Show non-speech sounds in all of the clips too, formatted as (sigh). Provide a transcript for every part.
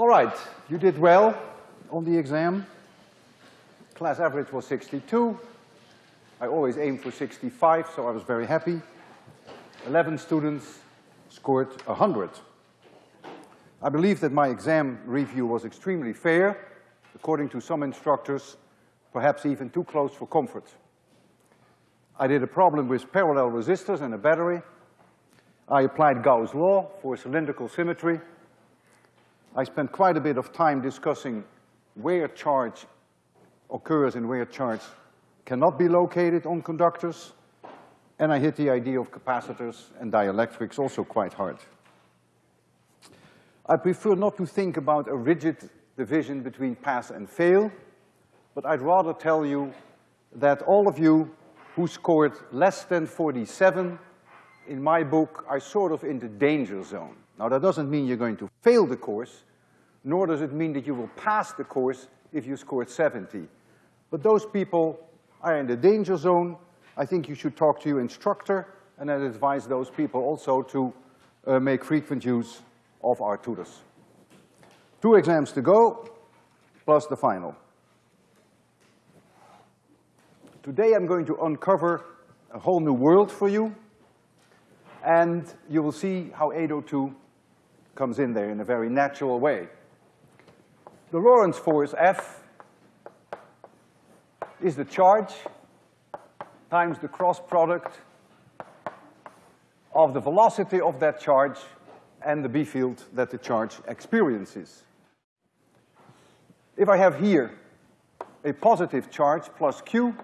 All right, you did well on the exam. Class average was 62. I always aim for 65, so I was very happy. 11 students scored 100. I believe that my exam review was extremely fair, according to some instructors, perhaps even too close for comfort. I did a problem with parallel resistors and a battery. I applied Gauss' law for cylindrical symmetry. I spent quite a bit of time discussing where charge occurs and where charge cannot be located on conductors. And I hit the idea of capacitors and dielectrics also quite hard. I prefer not to think about a rigid division between pass and fail, but I'd rather tell you that all of you who scored less than 47 in my book are sort of in the danger zone. Now that doesn't mean you're going to fail the course, nor does it mean that you will pass the course if you scored 70. But those people are in the danger zone. I think you should talk to your instructor and I'd advise those people also to uh, make frequent use of our tutors. Two exams to go, plus the final. Today I'm going to uncover a whole new world for you, and you will see how 802 comes in there in a very natural way. The Lorentz force, F, is the charge times the cross product of the velocity of that charge and the B field that the charge experiences. If I have here a positive charge plus Q,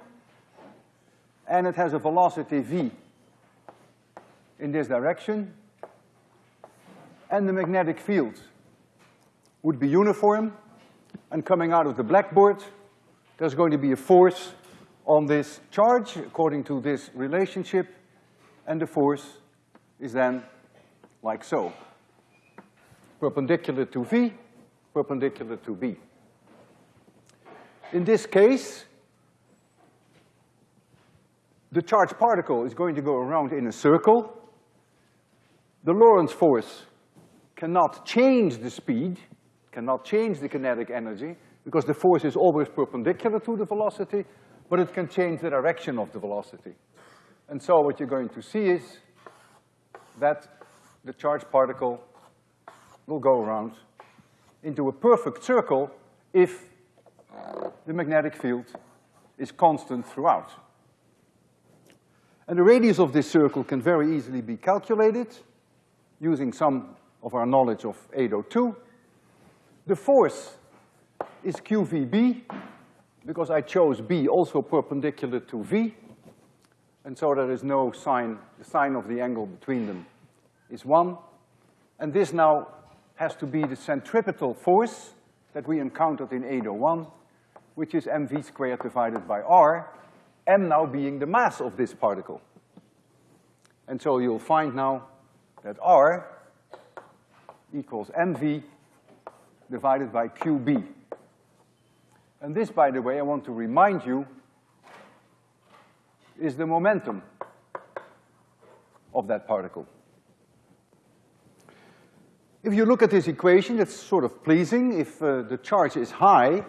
and it has a velocity V in this direction, and the magnetic field would be uniform, and coming out of the blackboard, there's going to be a force on this charge according to this relationship, and the force is then like so. Perpendicular to V, perpendicular to B. In this case, the charged particle is going to go around in a circle. The Lorentz force cannot change the speed, cannot change the kinetic energy, because the force is always perpendicular to the velocity, but it can change the direction of the velocity. And so what you're going to see is that the charged particle will go around into a perfect circle if the magnetic field is constant throughout. And the radius of this circle can very easily be calculated using some of our knowledge of 802. The force is QVB, because I chose B also perpendicular to V, and so there is no sign, the sign of the angle between them is one. And this now has to be the centripetal force that we encountered in 801, which is mv squared divided by r, m now being the mass of this particle. And so you'll find now that r equals mv divided by qb. And this, by the way, I want to remind you, is the momentum of that particle. If you look at this equation, it's sort of pleasing. If uh, the charge is high,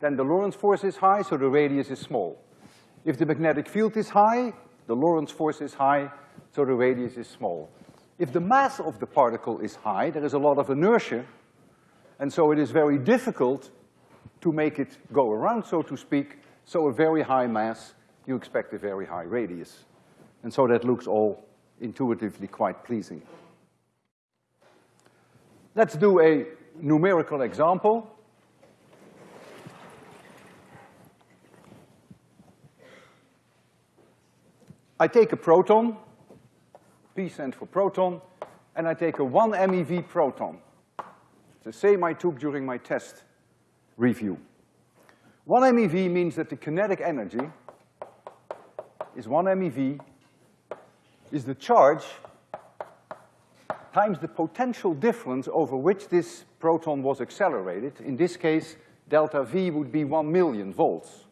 then the Lorentz force is high, so the radius is small. If the magnetic field is high, the Lorentz force is high, so the radius is small. If the mass of the particle is high, there is a lot of inertia, and so it is very difficult to make it go around, so to speak. So a very high mass, you expect a very high radius. And so that looks all intuitively quite pleasing. Let's do a numerical example. I take a proton, P stands for proton, and I take a one MeV proton. It's the same I took during my test review. One MeV means that the kinetic energy is one MeV is the charge times the potential difference over which this proton was accelerated. In this case, delta V would be one million volts.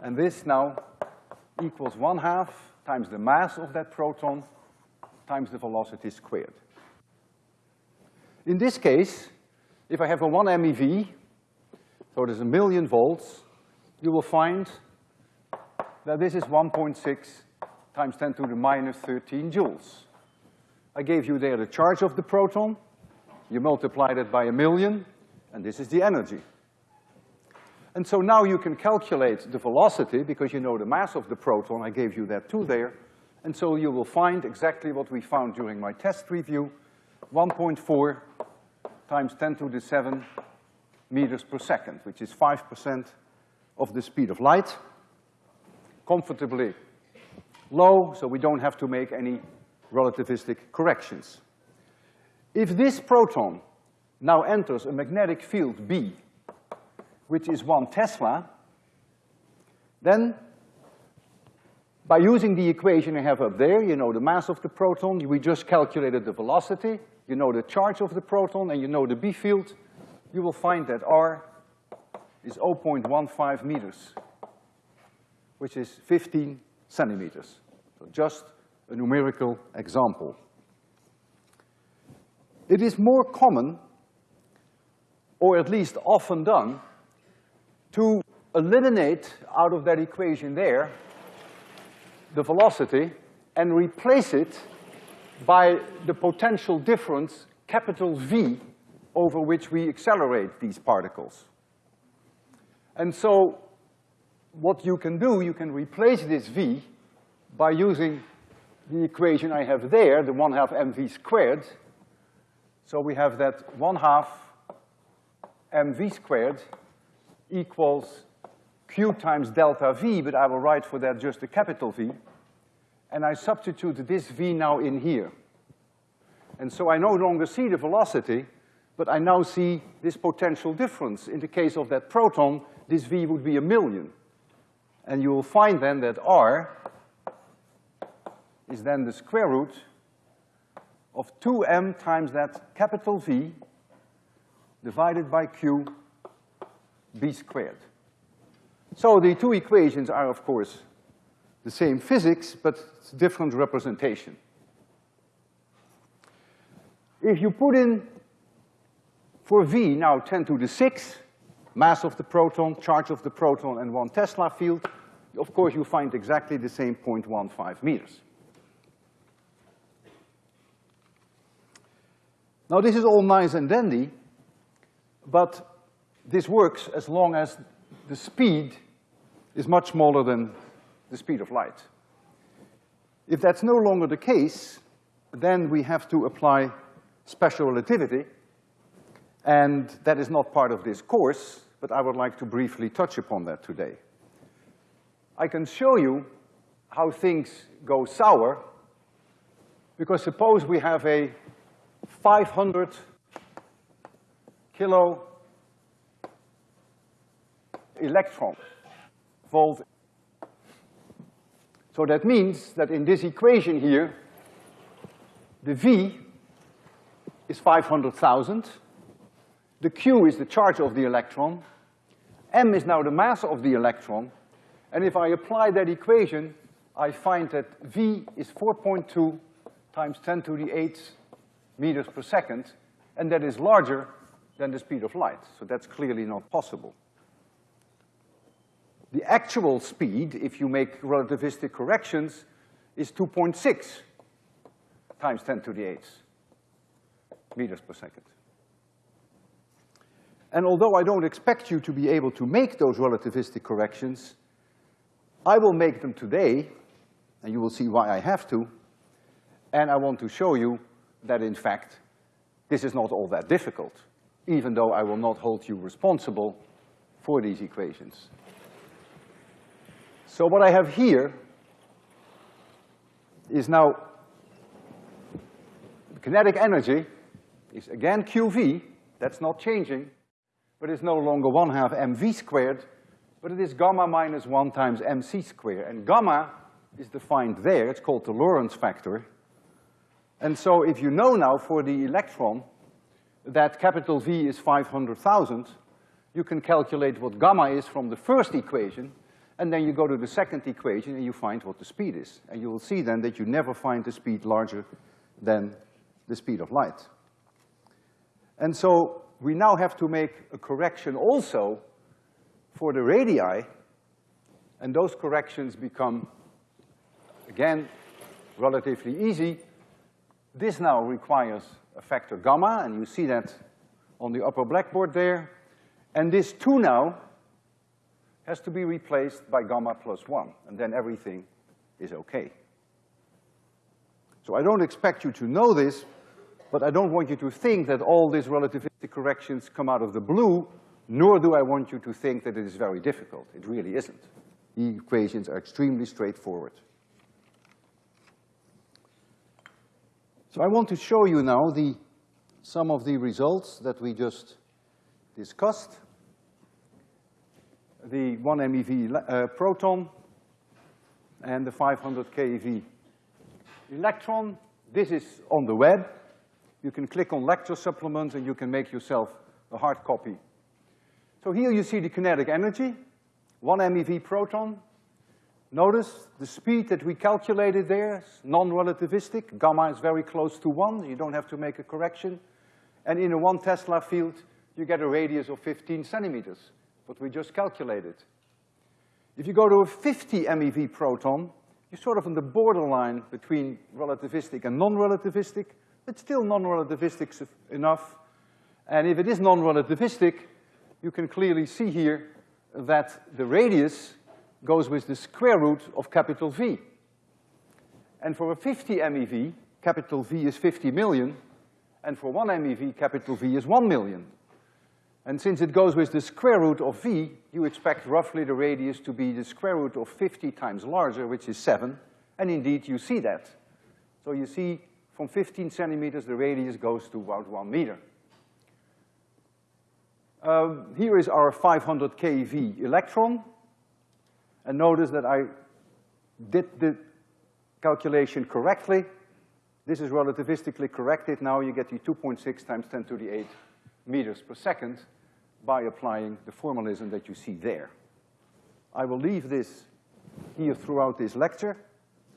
And this now equals one half times the mass of that proton times the velocity squared. In this case, if I have a one MeV, so it is a million volts, you will find that this is 1.6 times 10 to the minus 13 joules. I gave you there the charge of the proton, you multiplied it by a million, and this is the energy. And so now you can calculate the velocity because you know the mass of the proton, I gave you that too there, and so you will find exactly what we found during my test review, 1.4 times 10 to the 7 meters per second, which is 5% of the speed of light. Comfortably low, so we don't have to make any relativistic corrections. If this proton now enters a magnetic field B, which is one Tesla, then by using the equation I have up there, you know the mass of the proton, we just calculated the velocity, you know the charge of the proton, and you know the B field, you will find that R is 0.15 meters, which is 15 centimeters. So just a numerical example. It is more common, or at least often done, to eliminate out of that equation there the velocity and replace it by the potential difference, capital V, over which we accelerate these particles. And so what you can do, you can replace this V by using the equation I have there, the one half mv squared. So we have that one half mv squared equals q times delta v, but I will write for that just a capital V. And I substitute this v now in here. And so I no longer see the velocity, but I now see this potential difference. In the case of that proton, this v would be a million. And you will find then that r is then the square root of two m times that capital V divided by q b squared. So the two equations are, of course, the same physics, but it's different representation. If you put in for V now 10 to the 6, mass of the proton, charge of the proton, and one Tesla field, of course you find exactly the same 0.15 meters. Now this is all nice and dandy, but this works as long as the speed is much smaller than the speed of light. If that's no longer the case, then we have to apply special relativity, and that is not part of this course, but I would like to briefly touch upon that today. I can show you how things go sour, because suppose we have a 500 kilo electron volt. So that means that in this equation here, the V is 500,000. The Q is the charge of the electron. M is now the mass of the electron. And if I apply that equation, I find that V is 4.2 times 10 to the 8th meters per second, and that is larger than the speed of light. So that's clearly not possible. The actual speed, if you make relativistic corrections, is 2.6 times 10 to the 8th meters per second. And although I don't expect you to be able to make those relativistic corrections, I will make them today, and you will see why I have to, and I want to show you that in fact, this is not all that difficult, even though I will not hold you responsible for these equations. So what I have here is now kinetic energy is again QV, that's not changing, but it's no longer one half mv squared, but it is gamma minus one times mc squared. And gamma is defined there, it's called the Lorentz factor, and so if you know now for the electron that capital V is 500,000, you can calculate what gamma is from the first equation, and then you go to the second equation and you find what the speed is. And you will see then that you never find the speed larger than the speed of light. And so we now have to make a correction also for the radii, and those corrections become, again, relatively easy. This now requires a factor gamma, and you see that on the upper blackboard there. And this two now has to be replaced by gamma plus one, and then everything is okay. So I don't expect you to know this, but I don't want you to think that all these relativistic corrections come out of the blue, nor do I want you to think that it is very difficult. It really isn't. The equations are extremely straightforward. So I want to show you now the, some of the results that we just discussed. The one MeV uh, proton and the 500 keV electron. This is on the web. You can click on lecture supplements and you can make yourself a hard copy. So here you see the kinetic energy, one MeV proton. Notice the speed that we calculated there is non-relativistic. Gamma is very close to one. You don't have to make a correction. And in a one Tesla field, you get a radius of 15 centimeters, what we just calculated. If you go to a 50 MeV proton, you're sort of on the borderline between relativistic and non-relativistic, but still non-relativistic enough. And if it is non-relativistic, you can clearly see here that the radius goes with the square root of capital V. And for a 50 MeV, capital V is 50 million, and for one MeV, capital V is one million. And since it goes with the square root of v, you expect roughly the radius to be the square root of 50 times larger, which is seven, and indeed you see that. So you see from 15 centimeters, the radius goes to about one meter. Um, here is our 500 keV electron, and notice that I did the calculation correctly. This is relativistically corrected. Now you get the 2.6 times 10 to the 8 meters per second by applying the formalism that you see there. I will leave this here throughout this lecture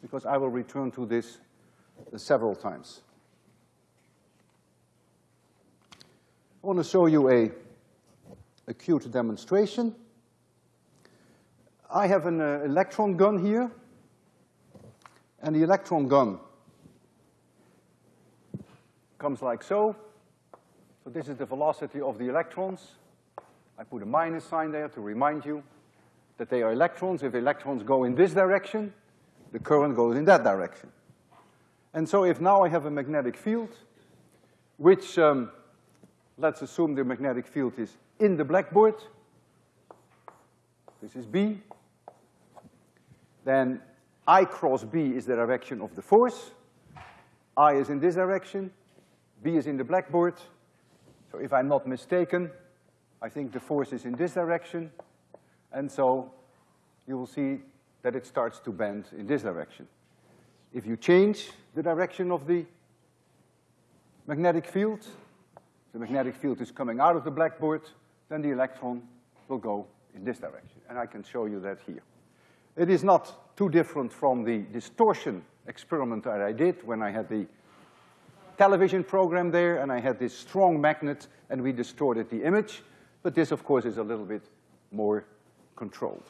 because I will return to this several times. I want to show you a acute demonstration. I have an uh, electron gun here, and the electron gun comes like so. So this is the velocity of the electrons. I put a minus sign there to remind you that they are electrons. If electrons go in this direction, the current goes in that direction. And so if now I have a magnetic field, which, um, let's assume the magnetic field is in the blackboard, this is B, then I cross B is the direction of the force, I is in this direction, B is in the blackboard, so if I'm not mistaken, I think the force is in this direction, and so you will see that it starts to bend in this direction. If you change the direction of the magnetic field, the magnetic field is coming out of the blackboard, then the electron will go in this direction, and I can show you that here. It is not too different from the distortion experiment that I did when I had the television program there, and I had this strong magnet, and we distorted the image. But this, of course, is a little bit more controlled.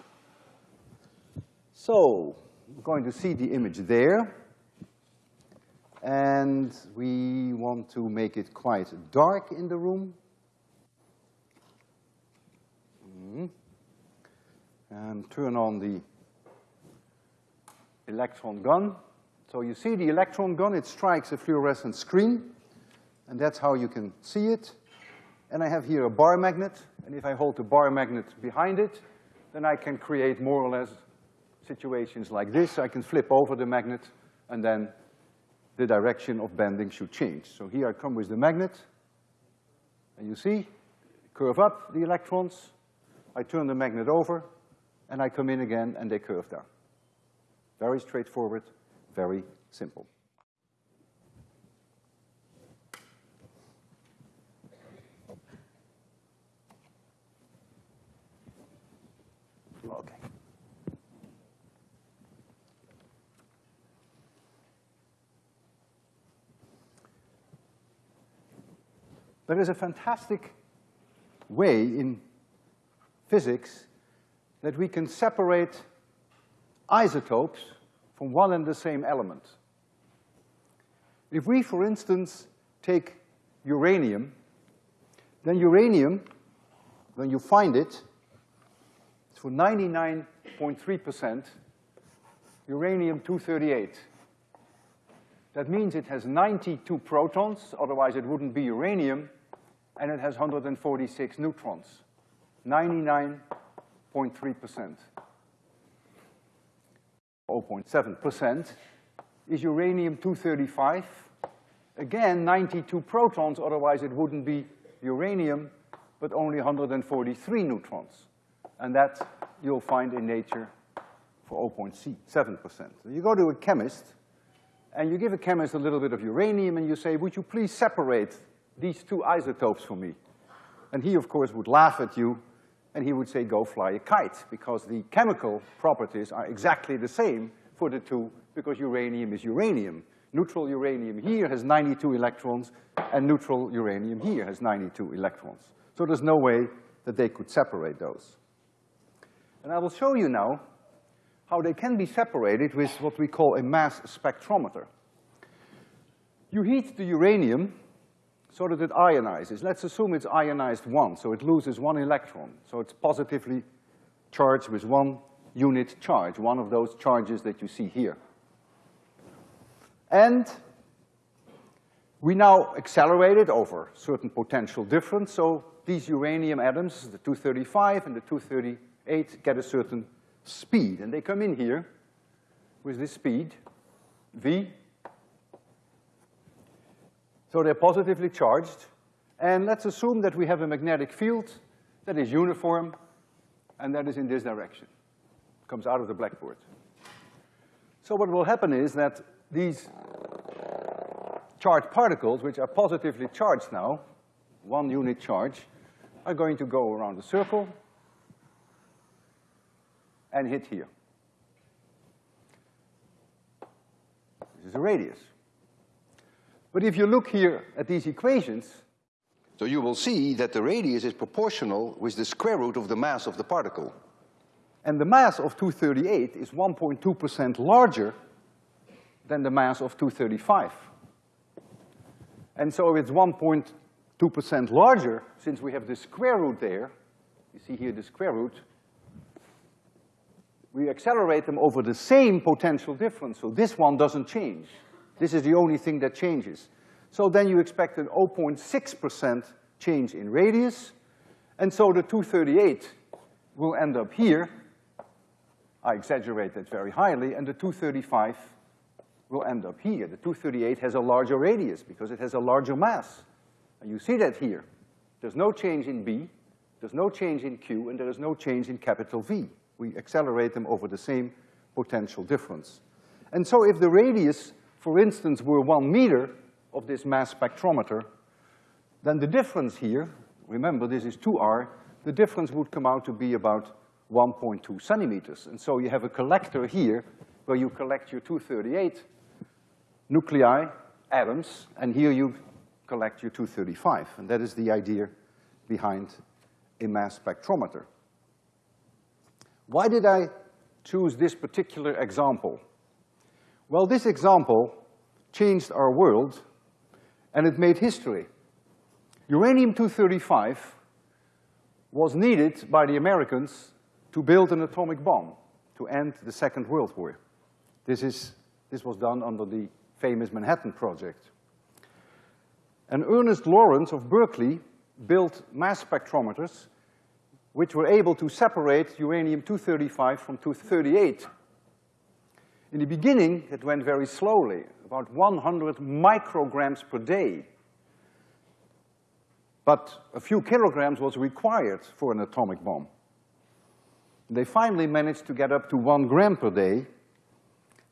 So, we're going to see the image there. And we want to make it quite dark in the room. Mm. And turn on the electron gun. So you see the electron gun, it strikes a fluorescent screen, and that's how you can see it. And I have here a bar magnet, and if I hold the bar magnet behind it, then I can create more or less situations like this. I can flip over the magnet, and then the direction of bending should change. So here I come with the magnet, and you see, curve up the electrons, I turn the magnet over, and I come in again, and they curve down. Very straightforward, very simple. Okay. There is a fantastic way in physics that we can separate isotopes from one and the same element. If we, for instance, take uranium, then uranium, when you find it, it's for 99.3% uranium-238. That means it has 92 protons, otherwise it wouldn't be uranium, and it has 146 neutrons. 99.3%. 0.7% is uranium-235. Again, 92 protons, otherwise it wouldn't be uranium, but only 143 neutrons. And that you'll find in nature for 0.7%. So you go to a chemist, and you give a chemist a little bit of uranium, and you say, would you please separate these two isotopes for me? And he, of course, would laugh at you, and he would say, go fly a kite, because the chemical properties are exactly the same for the two, because uranium is uranium. Neutral uranium here has 92 electrons, and neutral uranium here has 92 electrons. So there's no way that they could separate those. And I will show you now how they can be separated with what we call a mass spectrometer. You heat the uranium so that it ionizes. Let's assume it's ionized once, so it loses one electron. So it's positively charged with one unit charge, one of those charges that you see here. And we now accelerate it over certain potential difference, so these uranium atoms, the 235 and the 238, get a certain speed, and they come in here with this speed, v. So they're positively charged, and let's assume that we have a magnetic field that is uniform, and that is in this direction. Comes out of the blackboard. So what will happen is that these charged particles, which are positively charged now, one unit charge, are going to go around the circle, and hit here. This is a radius. But if you look here at these equations, so you will see that the radius is proportional with the square root of the mass of the particle. And the mass of 238 is 1.2% larger than the mass of 235. And so it's 1.2% larger, since we have the square root there, you see here the square root, we accelerate them over the same potential difference, so this one doesn't change. This is the only thing that changes. So then you expect an 0.6% change in radius, and so the 238 will end up here. I exaggerate that very highly, and the 235 will end up here. The 238 has a larger radius because it has a larger mass. And you see that here. There's no change in B, there's no change in Q, and there is no change in capital V we accelerate them over the same potential difference. And so if the radius, for instance, were one meter of this mass spectrometer, then the difference here, remember this is two R, the difference would come out to be about 1.2 centimeters. And so you have a collector here where you collect your 238 nuclei, atoms, and here you collect your 235. And that is the idea behind a mass spectrometer. Why did I choose this particular example? Well, this example changed our world, and it made history. Uranium-235 was needed by the Americans to build an atomic bomb to end the Second World War. This, is, this was done under the famous Manhattan Project. And Ernest Lawrence of Berkeley built mass spectrometers which were able to separate uranium-235 from 238. In the beginning, it went very slowly, about 100 micrograms per day. But a few kilograms was required for an atomic bomb. They finally managed to get up to one gram per day,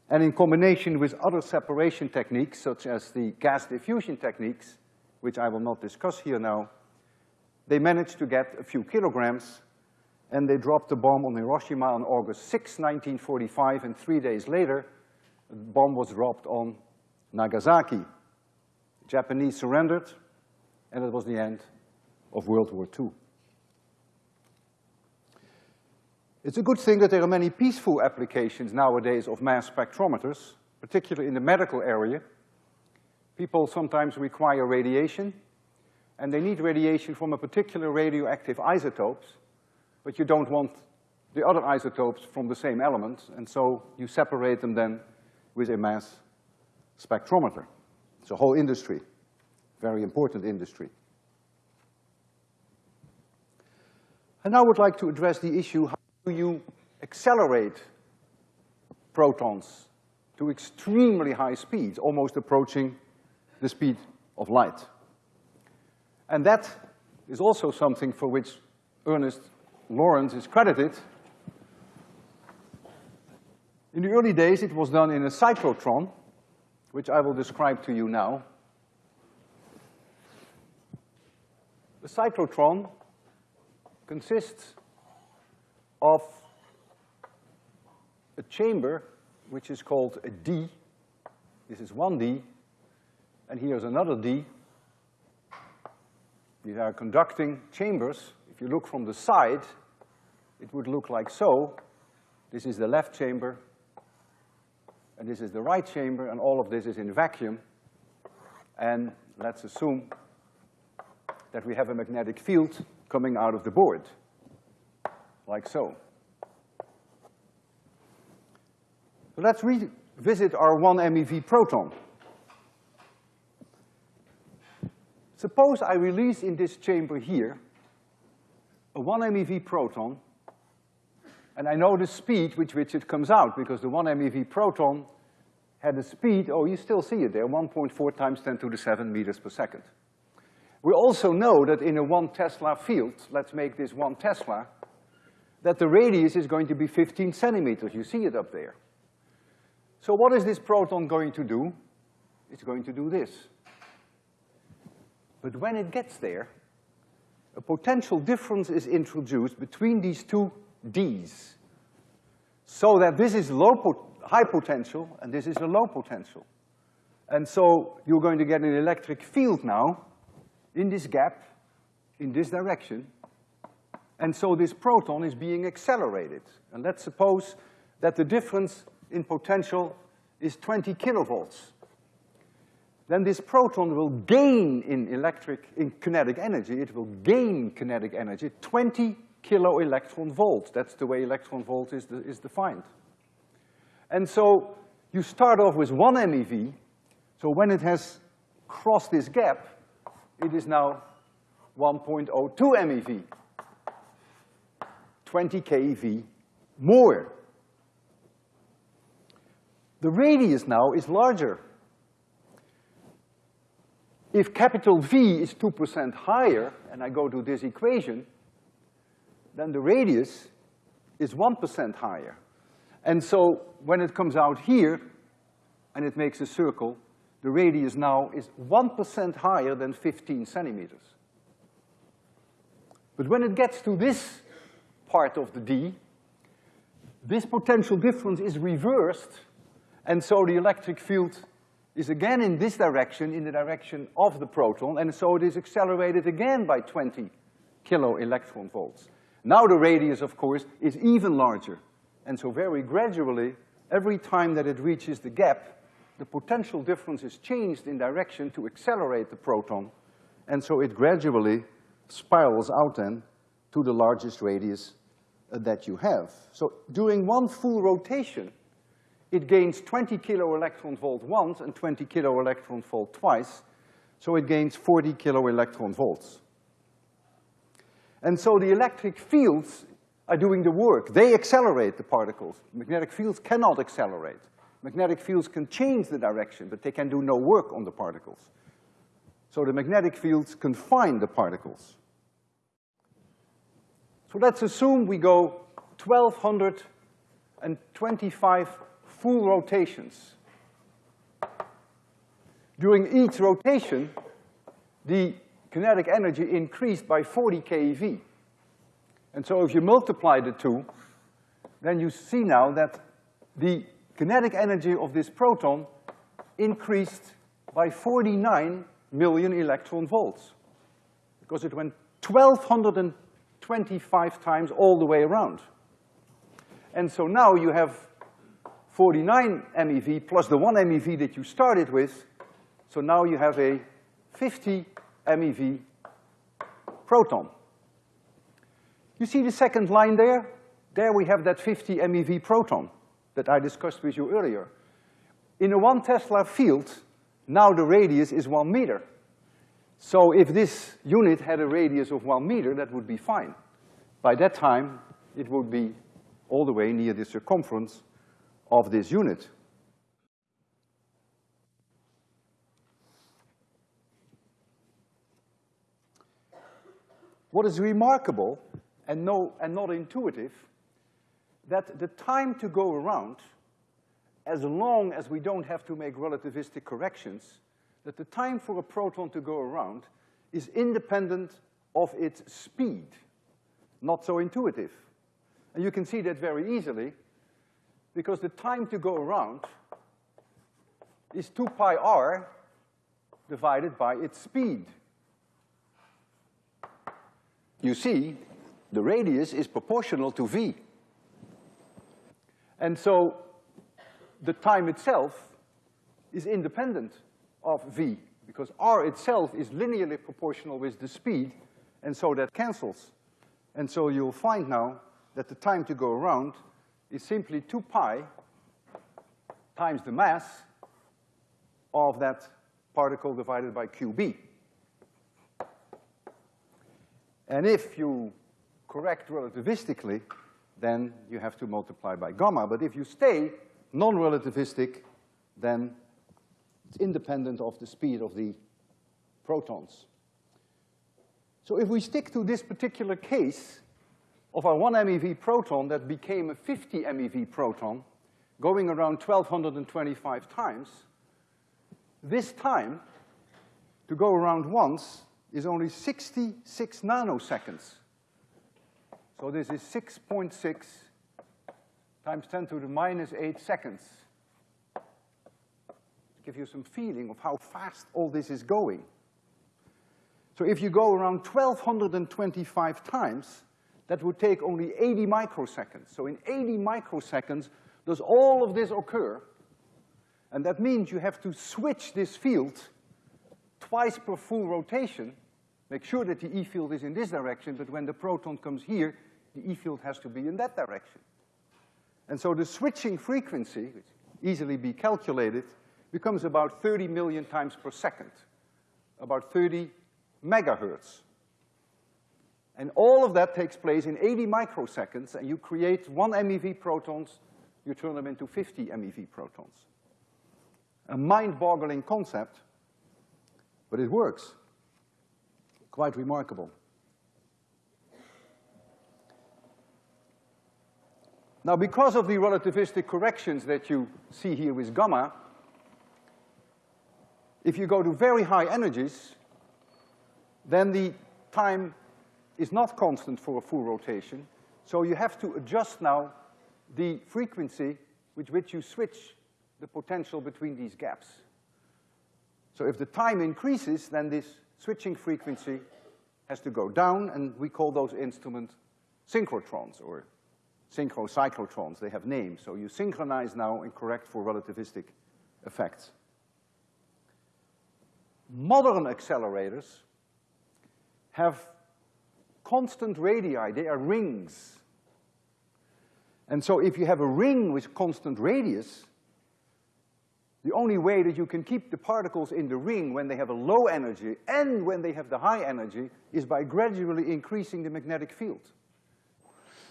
and in combination with other separation techniques, such as the gas diffusion techniques, which I will not discuss here now, they managed to get a few kilograms, and they dropped the bomb on Hiroshima on August 6, 1945, and three days later, the bomb was dropped on Nagasaki. The Japanese surrendered, and it was the end of World War II. It's a good thing that there are many peaceful applications nowadays of mass spectrometers, particularly in the medical area. People sometimes require radiation, and they need radiation from a particular radioactive isotopes, but you don't want the other isotopes from the same element, and so you separate them then with a mass spectrometer. It's a whole industry, very important industry. And now I would like to address the issue, how do you accelerate protons to extremely high speeds, almost approaching the speed of light? And that is also something for which Ernest Lawrence is credited. In the early days, it was done in a cyclotron, which I will describe to you now. The cyclotron consists of a chamber which is called a D. This is one D, and here's another D. These are conducting chambers. If you look from the side, it would look like so. This is the left chamber, and this is the right chamber, and all of this is in vacuum. And let's assume that we have a magnetic field coming out of the board, like so. So let's revisit our 1 MeV proton. Suppose I release in this chamber here a 1 MeV proton, and I know the speed with which it comes out, because the 1 MeV proton had a speed, oh, you still see it there, 1.4 times 10 to the 7 meters per second. We also know that in a one Tesla field, let's make this one Tesla, that the radius is going to be 15 centimeters. You see it up there. So what is this proton going to do? It's going to do this. But when it gets there, a potential difference is introduced between these two Ds. So that this is low po high potential and this is a low potential. And so you're going to get an electric field now in this gap, in this direction, and so this proton is being accelerated. And let's suppose that the difference in potential is 20 kilovolts. Then this proton will gain in electric, in kinetic energy, it will gain kinetic energy, 20 kilo electron volts. That's the way electron volt is, is defined. And so you start off with one MeV, so when it has crossed this gap, it is now 1.02 MeV. 20 keV more. The radius now is larger. If capital V is two percent higher, and I go to this equation, then the radius is one percent higher. And so when it comes out here, and it makes a circle, the radius now is one percent higher than fifteen centimeters. But when it gets to this part of the D, this potential difference is reversed, and so the electric field is again in this direction, in the direction of the proton, and so it is accelerated again by twenty kilo electron volts. Now the radius, of course, is even larger. And so very gradually, every time that it reaches the gap, the potential difference is changed in direction to accelerate the proton, and so it gradually spirals out then to the largest radius uh, that you have. So during one full rotation, it gains 20 kilo electron volt once and 20 kilo electron volt twice, so it gains 40 kilo electron volts. And so the electric fields are doing the work. They accelerate the particles. Magnetic fields cannot accelerate. Magnetic fields can change the direction, but they can do no work on the particles. So the magnetic fields confine the particles. So let's assume we go 1225 full rotations. During each rotation, the kinetic energy increased by 40 keV. And so if you multiply the two, then you see now that the kinetic energy of this proton increased by 49 million electron volts. Because it went 1225 times all the way around. And so now you have 49 MeV plus the one MeV that you started with. So now you have a 50 MeV proton. You see the second line there? There we have that 50 MeV proton that I discussed with you earlier. In a one Tesla field, now the radius is one meter. So if this unit had a radius of one meter, that would be fine. By that time, it would be all the way near the circumference of this unit. What is remarkable and, no, and not intuitive, that the time to go around, as long as we don't have to make relativistic corrections, that the time for a proton to go around is independent of its speed. Not so intuitive. And you can see that very easily because the time to go around is two pi r divided by its speed you see the radius is proportional to v. And so the time itself is independent of v, because r itself is linearly proportional with the speed, and so that cancels. And so you'll find now that the time to go around is simply two pi times the mass of that particle divided by qb. And if you correct relativistically, then you have to multiply by gamma. But if you stay non-relativistic, then it's independent of the speed of the protons. So if we stick to this particular case of our one MeV proton that became a 50 MeV proton, going around 1225 times, this time, to go around once, is only 66 nanoseconds. So this is 6.6 .6 times 10 to the minus 8 seconds. To give you some feeling of how fast all this is going. So if you go around 1225 times, that would take only 80 microseconds. So in 80 microseconds, does all of this occur? And that means you have to switch this field twice per full rotation Make sure that the E field is in this direction, but when the proton comes here, the E field has to be in that direction. And so the switching frequency, which easily be calculated, becomes about 30 million times per second, about 30 megahertz. And all of that takes place in 80 microseconds, and you create one MeV protons, you turn them into 50 MeV protons. A mind-boggling concept, but it works. Quite remarkable. Now, because of the relativistic corrections that you see here with gamma, if you go to very high energies, then the time is not constant for a full rotation, so you have to adjust now the frequency with which you switch the potential between these gaps. So if the time increases, then this switching frequency has to go down, and we call those instruments synchrotrons or synchrocyclotrons. They have names. So you synchronize now and correct for relativistic effects. Modern accelerators have constant radii. They are rings. And so if you have a ring with constant radius, the only way that you can keep the particles in the ring when they have a low energy and when they have the high energy is by gradually increasing the magnetic field.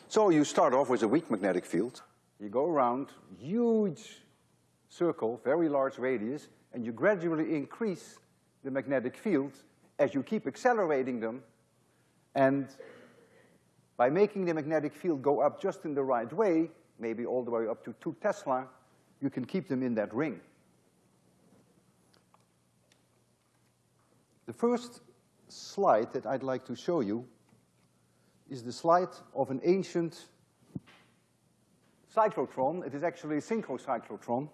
So you start off with a weak magnetic field, you go around, huge circle, very large radius, and you gradually increase the magnetic field as you keep accelerating them, and by making the magnetic field go up just in the right way, maybe all the way up to two Tesla, you can keep them in that ring. The first slide that I'd like to show you is the slide of an ancient cyclotron. It is actually a synchrocyclotron. It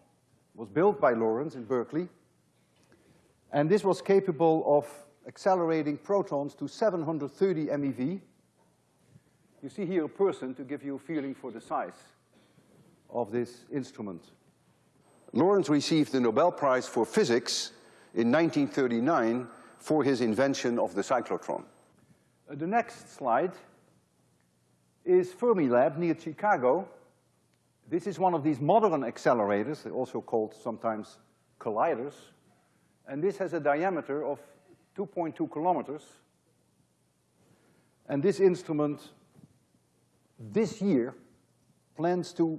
was built by Lawrence in Berkeley. And this was capable of accelerating protons to 730 MeV. You see here a person to give you a feeling for the size. of this instrument. Lawrence received the Nobel Prize for Physics in 1939 for his invention of the cyclotron. Uh, the next slide is Fermilab near Chicago. This is one of these modern accelerators, they're also called sometimes colliders. And this has a diameter of 2.2 kilometers. And this instrument, this year, plans to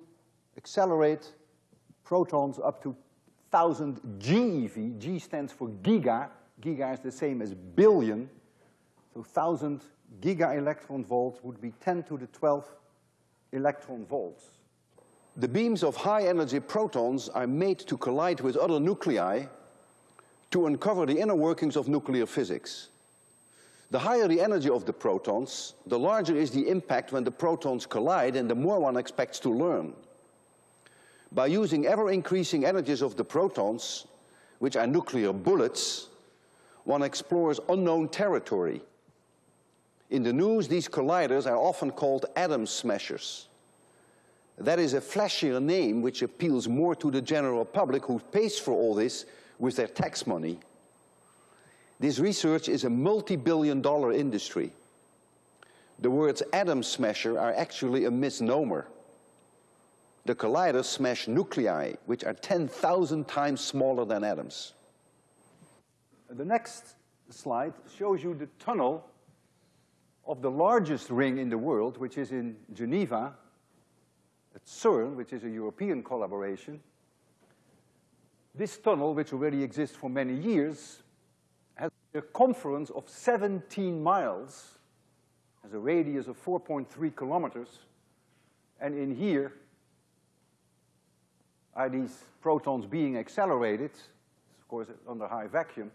accelerate protons up to 1,000 GeV. G stands for giga. Giga is the same as billion. So 1,000 giga electron volts would be 10 to the 12 electron volts. The beams of high energy protons are made to collide with other nuclei to uncover the inner workings of nuclear physics. The higher the energy of the protons, the larger is the impact when the protons collide and the more one expects to learn. By using ever-increasing energies of the protons, which are nuclear bullets, one explores unknown territory. In the news, these colliders are often called atom smashers. That is a flashier name which appeals more to the general public who pays for all this with their tax money. This research is a multi-billion dollar industry. The words atom smasher are actually a misnomer. The colliders smash nuclei, which are 10,000 times smaller than atoms. The next slide shows you the tunnel of the largest ring in the world, which is in Geneva, at CERN, which is a European collaboration. This tunnel, which already exists for many years, has a circumference of 17 miles, has a radius of 4.3 kilometers, and in here are these protons being accelerated, of course under high vacuum,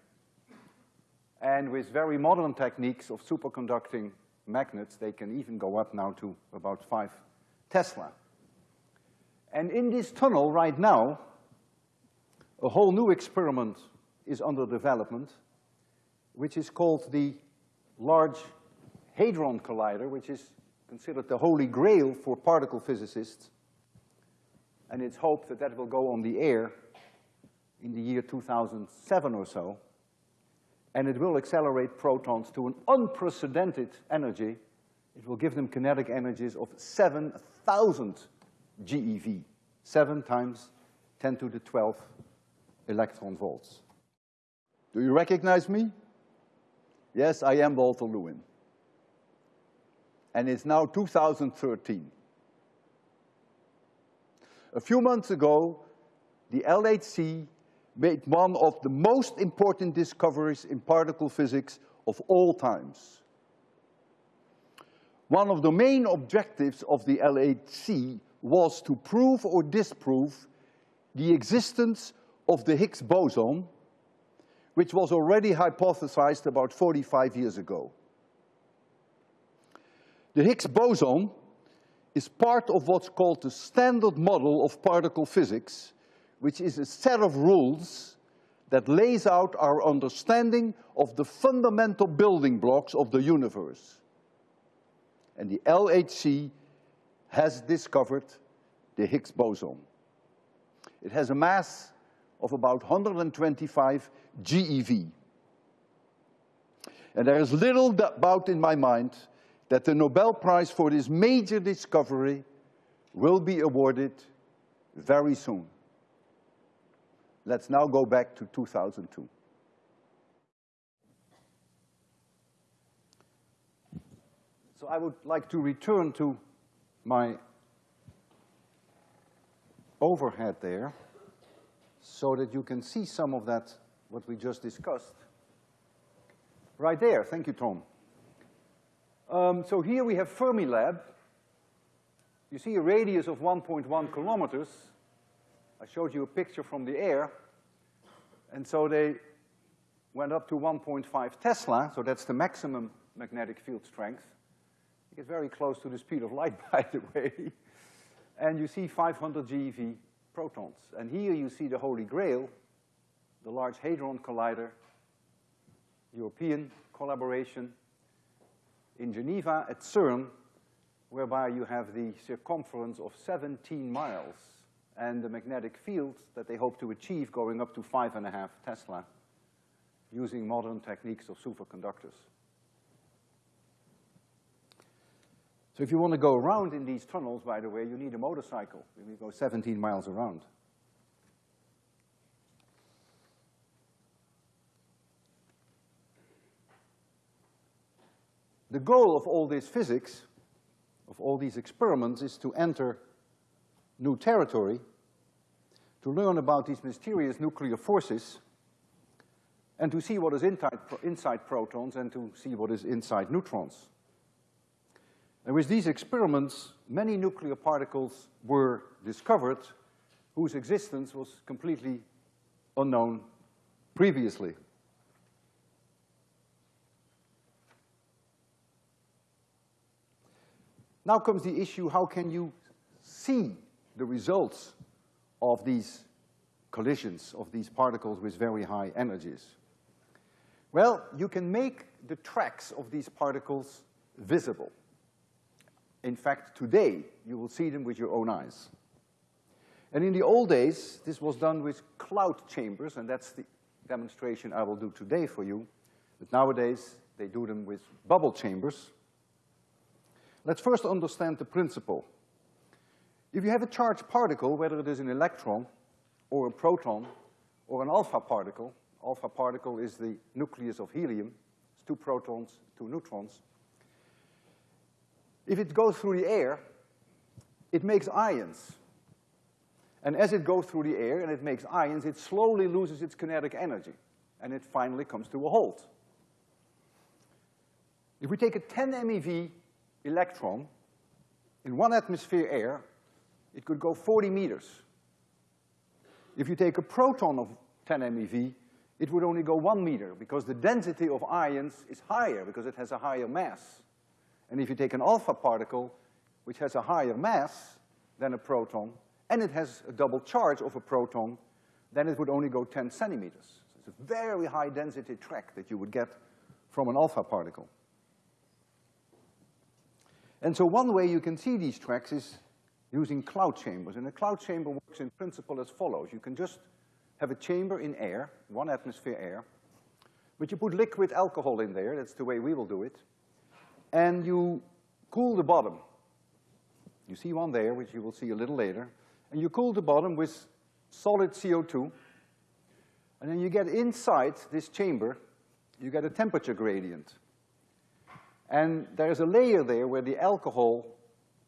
and with very modern techniques of superconducting magnets, they can even go up now to about five Tesla. And in this tunnel right now, a whole new experiment is under development, which is called the Large Hadron Collider, which is considered the holy grail for particle physicists. And it's hoped that that will go on the air in the year 2007 or so. And it will accelerate protons to an unprecedented energy. It will give them kinetic energies of 7,000 GeV, seven times 10 to the 12th electron volts. Do you recognize me? Yes, I am Walter Lewin. And it's now 2013. A few months ago, the LHC made one of the most important discoveries in particle physics of all times. One of the main objectives of the LHC was to prove or disprove the existence of the Higgs boson, which was already hypothesized about 45 years ago. The Higgs boson is part of what's called the standard model of particle physics, which is a set of rules that lays out our understanding of the fundamental building blocks of the universe. And the LHC has discovered the Higgs boson. It has a mass of about 125 GeV. And there is little doubt in my mind that the Nobel Prize for this major discovery will be awarded very soon. Let's now go back to 2002. So I would like to return to my overhead there so that you can see some of that, what we just discussed. Right there, thank you, Tom. Um, so here we have Fermilab. You see a radius of 1.1 kilometers. I showed you a picture from the air. And so they went up to 1.5 Tesla, so that's the maximum magnetic field strength. You get very close to the speed of light, (laughs) by the way. And you see 500 GeV protons. And here you see the Holy Grail, the Large Hadron Collider, European collaboration in Geneva at CERN, whereby you have the circumference of 17 miles and the magnetic field that they hope to achieve going up to five and a half Tesla using modern techniques of superconductors. So if you want to go around in these tunnels, by the way, you need a motorcycle. You go 17 miles around. The goal of all this physics, of all these experiments, is to enter new territory, to learn about these mysterious nuclear forces, and to see what is inside, inside protons and to see what is inside neutrons. And with these experiments, many nuclear particles were discovered whose existence was completely unknown previously. Now comes the issue, how can you see the results of these collisions, of these particles with very high energies? Well, you can make the tracks of these particles visible. In fact, today, you will see them with your own eyes. And in the old days, this was done with cloud chambers, and that's the demonstration I will do today for you. But nowadays, they do them with bubble chambers. Let's first understand the principle. If you have a charged particle, whether it is an electron or a proton or an alpha particle, alpha particle is the nucleus of helium, it's two protons, two neutrons. If it goes through the air, it makes ions. And as it goes through the air and it makes ions, it slowly loses its kinetic energy, and it finally comes to a halt. If we take a 10 MeV electron in one atmosphere air, it could go 40 meters. If you take a proton of 10 MeV, it would only go one meter because the density of ions is higher because it has a higher mass. And if you take an alpha particle, which has a higher mass than a proton, and it has a double charge of a proton, then it would only go 10 centimeters. So it's a very high density track that you would get from an alpha particle. And so one way you can see these tracks is using cloud chambers. And a cloud chamber works in principle as follows. You can just have a chamber in air, one atmosphere air, but you put liquid alcohol in there, that's the way we will do it, and you cool the bottom. You see one there, which you will see a little later, and you cool the bottom with solid CO2, and then you get inside this chamber, you get a temperature gradient. And there's a layer there where the alcohol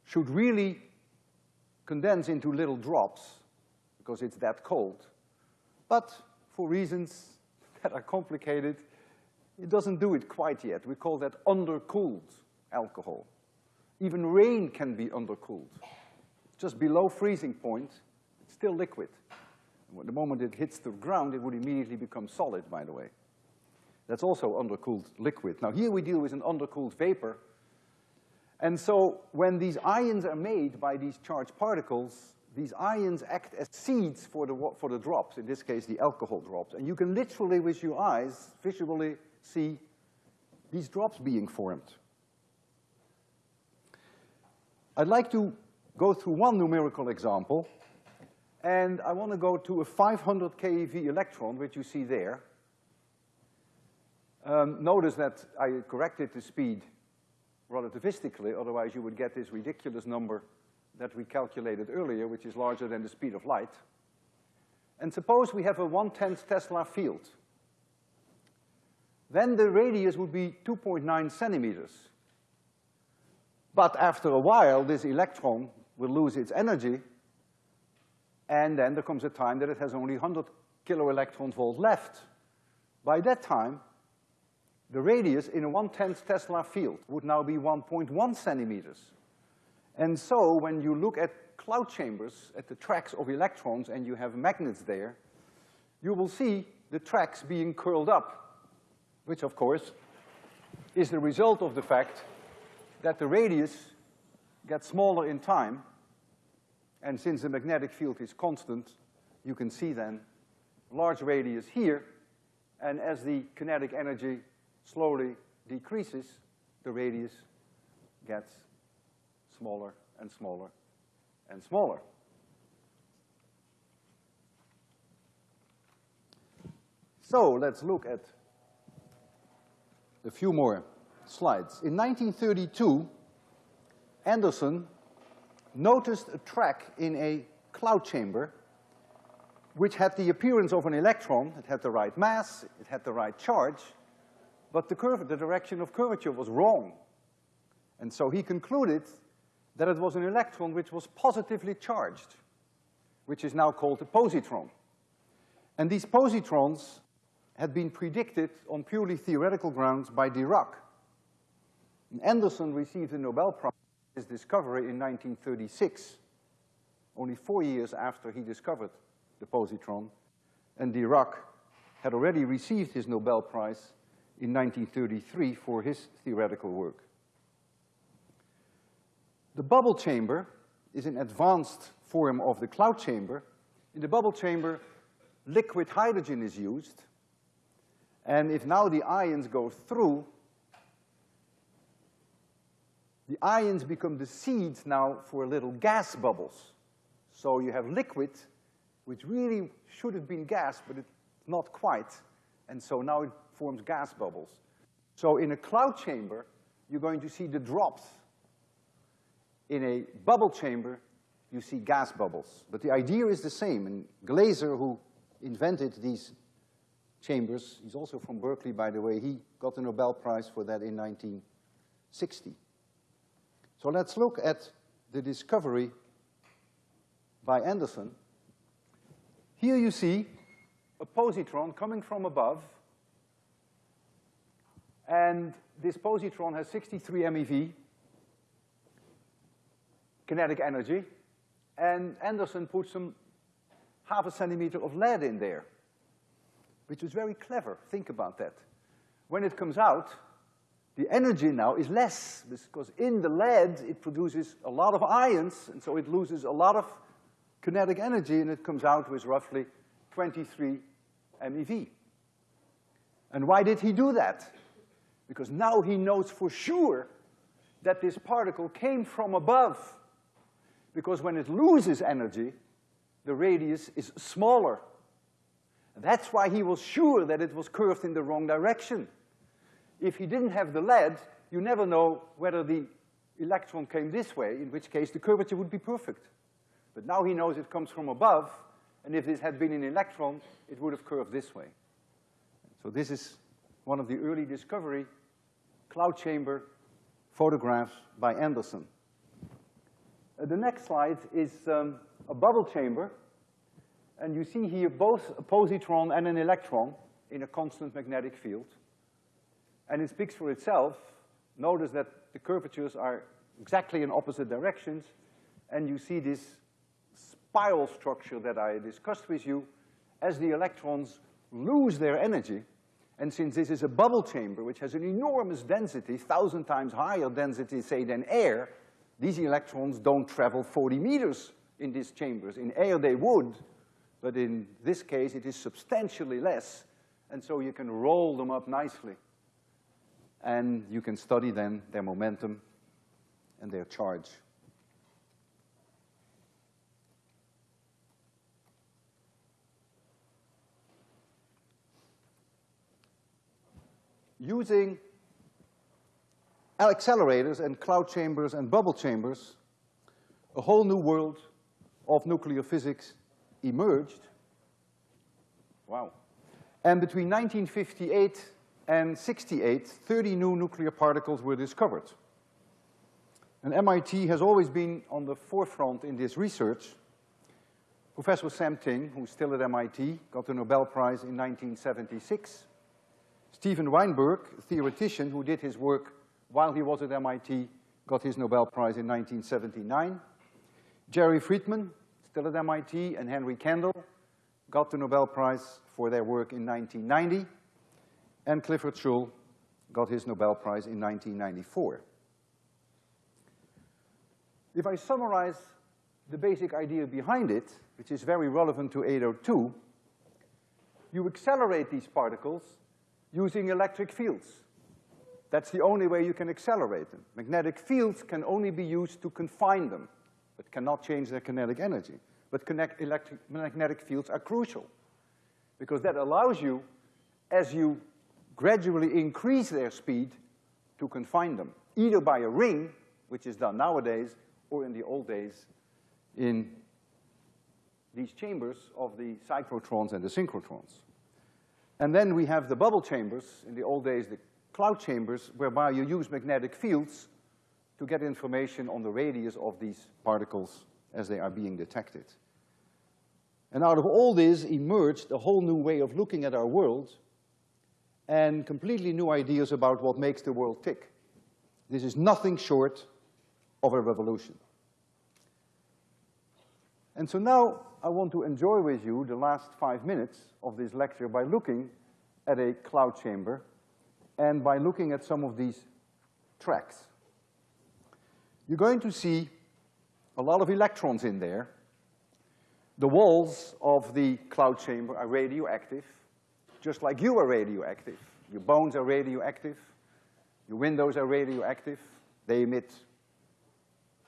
should really condense into little drops because it's that cold. But for reasons (laughs) that are complicated, it doesn't do it quite yet. We call that undercooled alcohol. Even rain can be undercooled. Just below freezing point, it's still liquid. the moment it hits the ground, it would immediately become solid, by the way. That's also undercooled liquid. Now here we deal with an undercooled vapor. And so when these ions are made by these charged particles, these ions act as seeds for the, for the drops, in this case the alcohol drops. And you can literally with your eyes visually see these drops being formed. I'd like to go through one numerical example, and I want to go to a 500 keV electron, which you see there. Um, notice that I corrected the speed relativistically, otherwise you would get this ridiculous number that we calculated earlier, which is larger than the speed of light. And suppose we have a one-tenth Tesla field. Then the radius would be 2.9 centimeters. But after a while, this electron will lose its energy, and then there comes a time that it has only 100 kiloelectron volt left. By that time, the radius in a one-tenth Tesla field would now be 1.1 centimeters. And so when you look at cloud chambers, at the tracks of electrons, and you have magnets there, you will see the tracks being curled up, which of course is the result of the fact that the radius gets smaller in time, and since the magnetic field is constant, you can see then large radius here, and as the kinetic energy slowly decreases, the radius gets smaller and smaller and smaller. So let's look at a few more slides. In 1932, Anderson noticed a track in a cloud chamber which had the appearance of an electron. It had the right mass, it had the right charge, but the curve, the direction of curvature was wrong. And so he concluded that it was an electron which was positively charged, which is now called a positron. And these positrons had been predicted on purely theoretical grounds by Dirac. And Anderson received the Nobel Prize for his discovery in 1936, only four years after he discovered the positron, and Dirac had already received his Nobel Prize in 1933 for his theoretical work. The bubble chamber is an advanced form of the cloud chamber. In the bubble chamber, liquid hydrogen is used, and if now the ions go through, the ions become the seeds now for little gas bubbles. So you have liquid, which really should have been gas, but it's not quite. And so now it forms gas bubbles. So in a cloud chamber, you're going to see the drops in a bubble chamber, you see gas bubbles. But the idea is the same, and Glaser, who invented these chambers, he's also from Berkeley, by the way, he got the Nobel Prize for that in 1960. So let's look at the discovery by Anderson. Here you see a positron coming from above, and this positron has 63 MeV, kinetic energy, and Anderson put some half a centimeter of lead in there, which was very clever. Think about that. When it comes out, the energy now is less, because in the lead, it produces a lot of ions, and so it loses a lot of kinetic energy, and it comes out with roughly 23 MeV. And why did he do that? Because now he knows for sure that this particle came from above because when it loses energy, the radius is smaller. That's why he was sure that it was curved in the wrong direction. If he didn't have the lead, you never know whether the electron came this way, in which case the curvature would be perfect. But now he knows it comes from above, and if this had been an electron, it would have curved this way. So this is one of the early discovery cloud chamber photographs by Anderson. Uh, the next slide is um, a bubble chamber, and you see here both a positron and an electron in a constant magnetic field. And it speaks for itself. Notice that the curvatures are exactly in opposite directions, and you see this spiral structure that I discussed with you. As the electrons lose their energy, and since this is a bubble chamber, which has an enormous density, thousand times higher density, say, than air, these electrons don't travel 40 meters in these chambers. In air they would, but in this case it is substantially less, and so you can roll them up nicely. And you can study then their momentum and their charge. Using accelerators and cloud chambers and bubble chambers, a whole new world of nuclear physics emerged. Wow. And between 1958 and 68, 30 new nuclear particles were discovered. And MIT has always been on the forefront in this research. Professor Sam Ting, who's still at MIT, got the Nobel Prize in 1976. Steven Weinberg, a theoretician who did his work while he was at MIT, got his Nobel Prize in 1979. Jerry Friedman, still at MIT, and Henry Kendall got the Nobel Prize for their work in 1990. And Clifford Shull got his Nobel Prize in 1994. If I summarize the basic idea behind it, which is very relevant to 802, you accelerate these particles using electric fields. That's the only way you can accelerate them. Magnetic fields can only be used to confine them, but cannot change their kinetic energy. But connect electric, magnetic fields are crucial, because that allows you, as you gradually increase their speed, to confine them, either by a ring, which is done nowadays, or in the old days in these chambers of the cyclotrons and the synchrotrons. And then we have the bubble chambers, in the old days the cloud chambers, whereby you use magnetic fields to get information on the radius of these particles as they are being detected. And out of all this emerged a whole new way of looking at our world and completely new ideas about what makes the world tick. This is nothing short of a revolution. And so now I want to enjoy with you the last five minutes of this lecture by looking at a cloud chamber and by looking at some of these tracks. You're going to see a lot of electrons in there. The walls of the cloud chamber are radioactive, just like you are radioactive. Your bones are radioactive, your windows are radioactive, they emit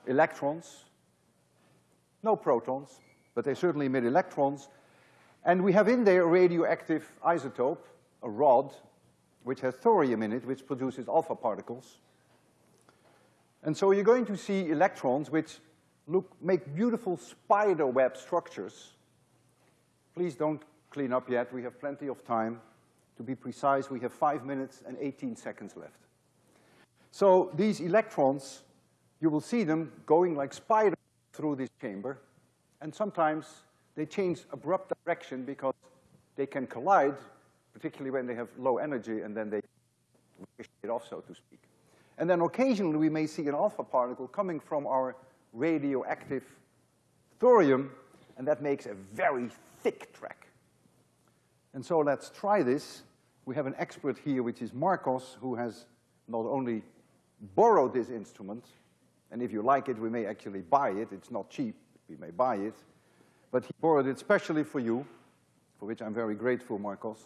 electrons, no protons, but they certainly emit electrons. And we have in there a radioactive isotope, a rod, which has thorium in it, which produces alpha particles. And so you're going to see electrons which look, make beautiful spider web structures. Please don't clean up yet, we have plenty of time. To be precise, we have five minutes and 18 seconds left. So these electrons, you will see them going like spiders through this chamber, and sometimes they change abrupt direction because they can collide, particularly when they have low energy, and then they ricochet off, so to speak. And then occasionally we may see an alpha particle coming from our radioactive thorium, and that makes a very thick track. And so let's try this. We have an expert here, which is Marcos, who has not only borrowed this instrument, and if you like it, we may actually buy it. It's not cheap, we may buy it. But he borrowed it specially for you, for which I'm very grateful, Marcos.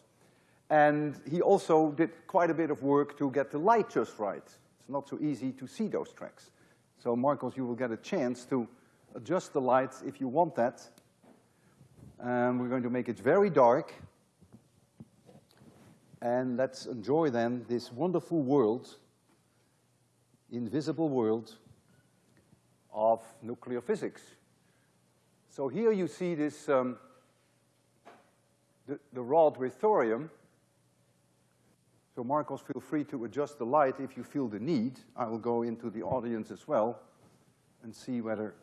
And he also did quite a bit of work to get the light just right. It's not so easy to see those tracks. So Marcos, you will get a chance to adjust the lights if you want that. And we're going to make it very dark. And let's enjoy then this wonderful world, invisible world of nuclear physics. So here you see this, um, the, the rod with thorium. So Marcos, feel free to adjust the light if you feel the need. I will go into the audience as well and see whether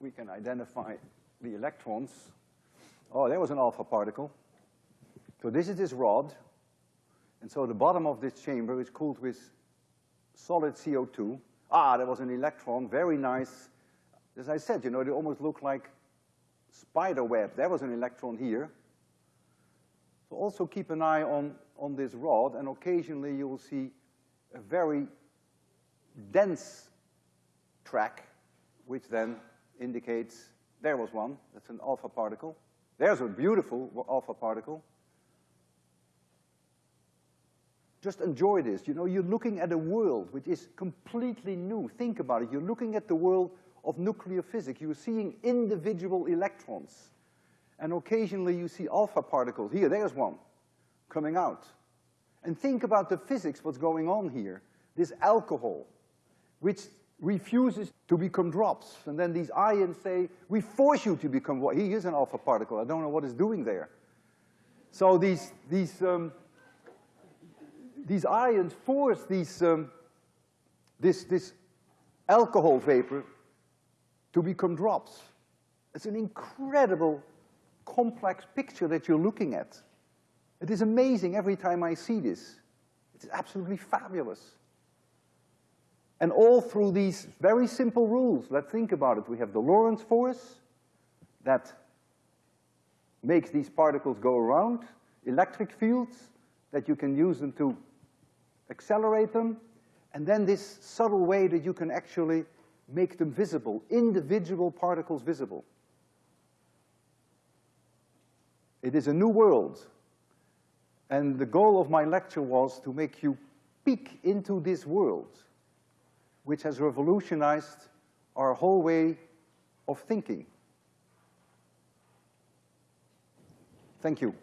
we can identify the electrons. Oh, there was an alpha particle. So this is this rod, and so the bottom of this chamber is cooled with solid CO2. Ah, there was an electron, very nice. As I said, you know, they almost look like spider webs. There was an electron here. So also keep an eye on, on this rod, and occasionally you will see a very dense track, which then indicates there was one, that's an alpha particle. There's a beautiful alpha particle. Just enjoy this. You know, you're looking at a world which is completely new. Think about it. You're looking at the world of nuclear physics. You're seeing individual electrons. And occasionally you see alpha particles. Here, there's one coming out. And think about the physics, what's going on here. This alcohol, which refuses to become drops. And then these ions say, we force you to become what? He is an alpha particle. I don't know what it's doing there. So these, these um, these ions force these, um, this, this alcohol vapor to become drops. It's an incredible, complex picture that you're looking at. It is amazing every time I see this. It's absolutely fabulous. And all through these very simple rules, let's think about it. We have the Lorentz force that makes these particles go around, electric fields that you can use them to accelerate them, and then this subtle way that you can actually make them visible, individual particles visible. It is a new world. And the goal of my lecture was to make you peek into this world, which has revolutionized our whole way of thinking. Thank you.